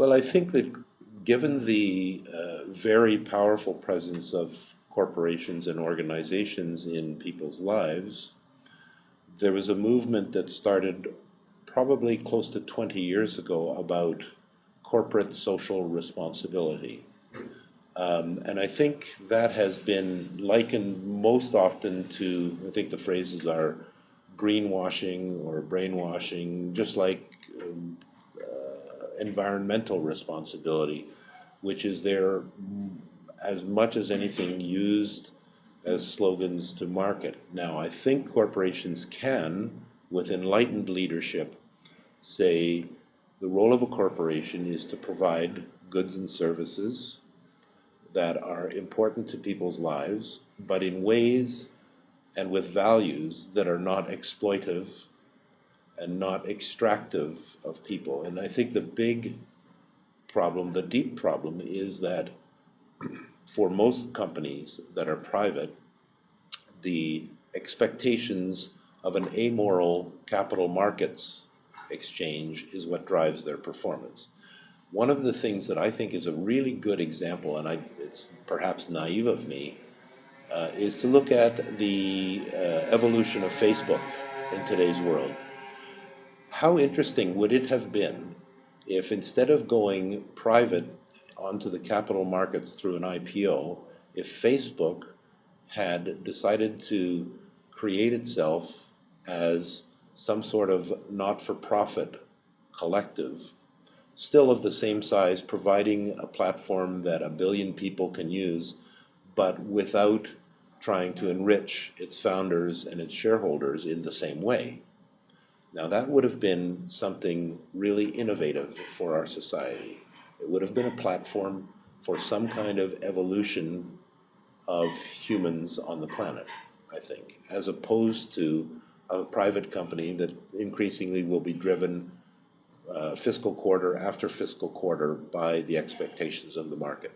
Well, I think that given the uh, very powerful presence of corporations and organizations in people's lives, there was a movement that started probably close to 20 years ago about corporate social responsibility. Um, and I think that has been likened most often to, I think the phrases are greenwashing or brainwashing, just like um, environmental responsibility, which is there as much as anything used as slogans to market. Now, I think corporations can, with enlightened leadership, say the role of a corporation is to provide goods and services that are important to people's lives, but in ways and with values that are not exploitive and not extractive of people. And I think the big problem, the deep problem, is that for most companies that are private, the expectations of an amoral capital markets exchange is what drives their performance. One of the things that I think is a really good example, and I, it's perhaps naive of me, uh, is to look at the uh, evolution of Facebook in today's world. How interesting would it have been if instead of going private onto the capital markets through an IPO, if Facebook had decided to create itself as some sort of not-for-profit collective, still of the same size, providing a platform that a billion people can use, but without trying to enrich its founders and its shareholders in the same way. Now that would have been something really innovative for our society. It would have been a platform for some kind of evolution of humans on the planet, I think, as opposed to a private company that increasingly will be driven uh, fiscal quarter after fiscal quarter by the expectations of the market.